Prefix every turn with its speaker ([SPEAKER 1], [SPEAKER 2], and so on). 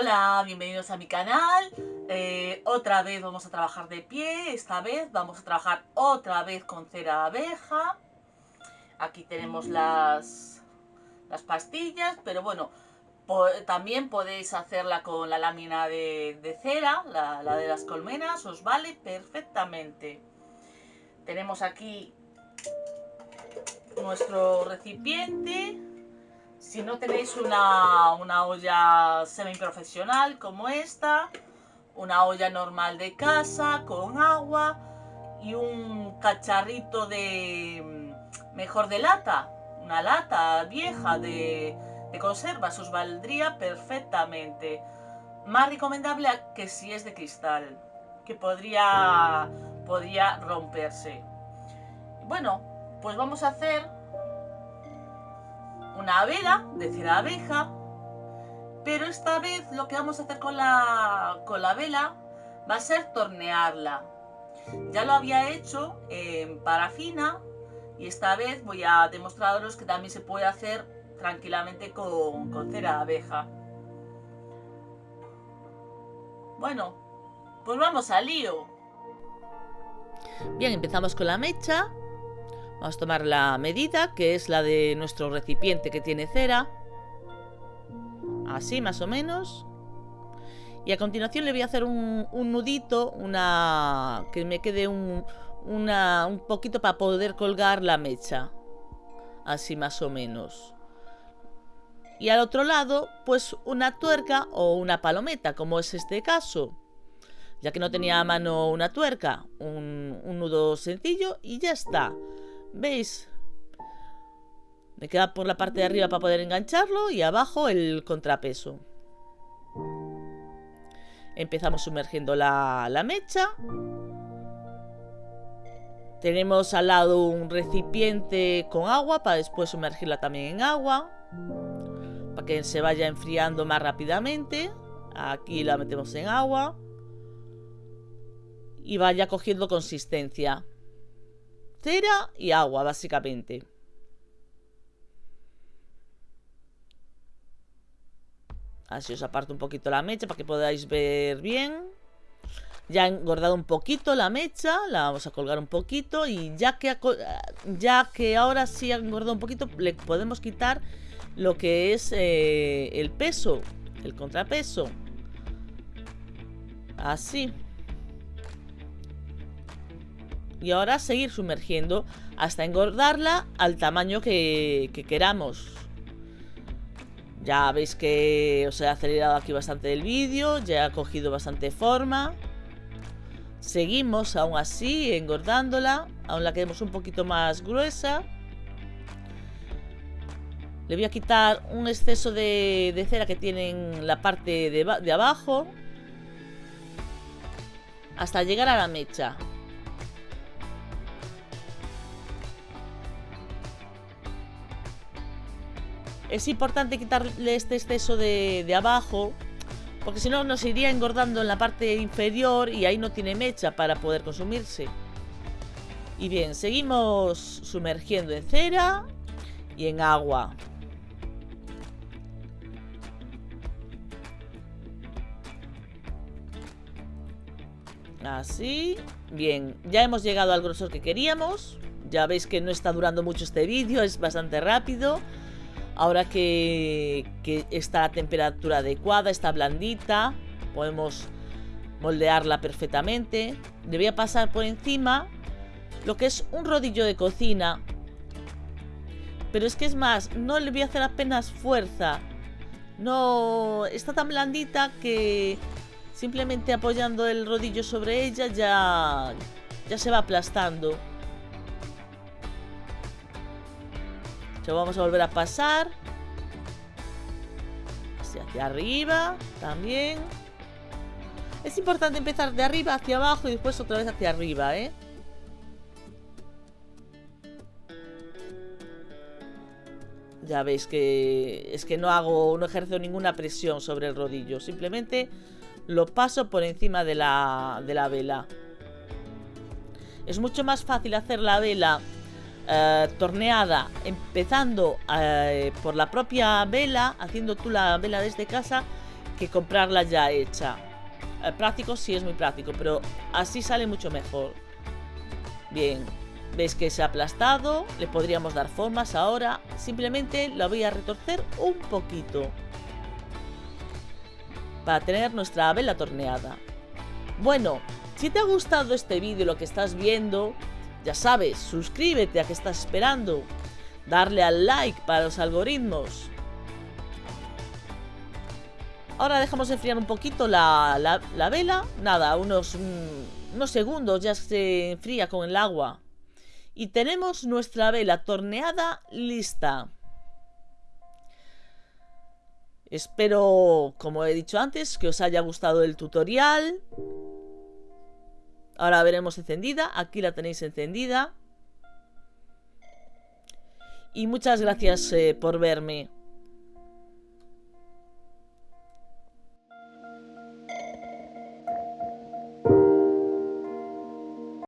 [SPEAKER 1] Hola, bienvenidos a mi canal. Eh, otra vez vamos a trabajar de pie. Esta vez vamos a trabajar otra vez con cera abeja. Aquí tenemos las, las pastillas, pero bueno, también podéis hacerla con la lámina de, cera, la, la de las colmenas, os vale perfectamente. Tenemos aquí nuestro recipiente si no tenéis una, una olla semi-profesional como esta, una olla normal de casa con agua y un cacharrito de mejor de lata, una lata vieja de, de conservas, os valdría perfectamente. Más recomendable que si es de cristal, que podría, podría romperse. Bueno, pues vamos a hacer una vela de cera abeja, pero esta vez lo que vamos a hacer con la, con la vela va a ser tornearla. Ya lo había hecho en parafina y esta vez voy a demostraros que también se puede hacer tranquilamente con, con cera abeja. Bueno, pues vamos al lío.
[SPEAKER 2] Bien, empezamos con la mecha Vamos a tomar la medida, que es la de nuestro recipiente que tiene cera. Así, más o menos. Y a continuación le voy a hacer un, nudito, una que me quede un, un poquito para poder colgar la mecha. Así más o menos. Y al otro lado, pues una tuerca o una palometa, como es este caso. Ya que no tenía a mano una tuerca, un, un nudo sencillo y ya está. ¿Veis? Me queda por la parte de arriba para poder engancharlo y abajo el contrapeso. Empezamos sumergiendo la, la mecha. Tenemos al lado un recipiente con agua para después sumergirla también en agua. Para que se vaya enfriando más rápidamente. Aquí la metemos en agua. Y vaya cogiendo consistencia cera y agua, básicamente. Así os aparto un poquito la mecha para que podáis ver bien. Ya he engordado un poquito la mecha, la vamos a colgar un poquito y ya que, ya que ahora sí ha engordado un poquito, le podemos quitar lo que es eh, el peso, el contrapeso. Así y ahora seguir sumergiendo hasta engordarla al tamaño que, queramos. Ya veis que os he acelerado aquí bastante el vídeo, ya ha cogido bastante forma. Seguimos aún así engordándola, aún la queremos un poquito más gruesa. Le voy a quitar un exceso de, cera que tiene en la parte de, de abajo. Hasta llegar a la mecha. Es importante quitarle este exceso de, abajo, porque si no nos iría engordando en la parte inferior y ahí no tiene mecha para poder consumirse. Y bien, seguimos sumergiendo en cera y en agua. Así. Bien, ya hemos llegado al grosor que queríamos. Ya veis que no está durando mucho este vídeo, es bastante rápido. Ahora que, está a temperatura adecuada, está blandita, podemos moldearla perfectamente. Le voy a pasar por encima lo que es un rodillo de cocina. Pero es que es más, no le voy a hacer apenas fuerza. No, está tan blandita que simplemente apoyando el rodillo sobre ella ya, ya se va aplastando. Lo vamos a volver a pasar. Hacia, arriba también. Es importante empezar de arriba hacia abajo y después otra vez hacia arriba, ¿eh? Ya veis que es que no hago, no ejerzo ninguna presión sobre el rodillo. Simplemente lo paso por encima de la, de la vela. Es mucho más fácil hacer la vela eh, torneada, empezando eh, por la propia vela, haciendo tú la vela desde casa, que comprarla ya hecha. Eh, práctico sí es muy práctico, pero así sale mucho mejor. Bien, veis que se ha aplastado, le podríamos dar formas ahora. Simplemente la voy a retorcer un poquito. Para tener nuestra vela torneada. Bueno, si te ha gustado este vídeo lo que estás viendo, ya sabes, suscríbete a que estás esperando. Darle al like para los algoritmos. Ahora dejamos enfriar un poquito la, vela. Nada, unos, mm, unos segundos ya se enfría con el agua. Y tenemos nuestra vela torneada lista. Espero, como he dicho antes, que os haya gustado el tutorial. Ahora veremos encendida. Aquí la tenéis encendida. Y muchas gracias eh, por verme.